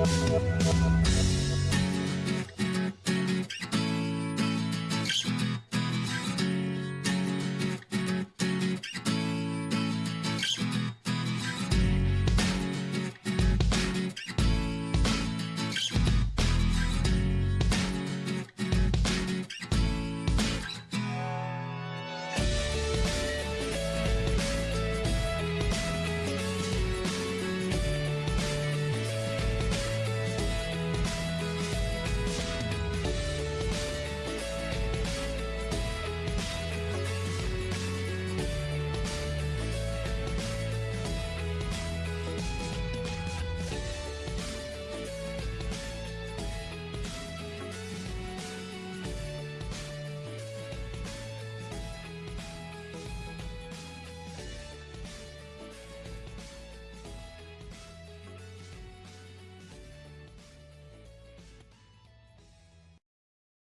We'll be right back.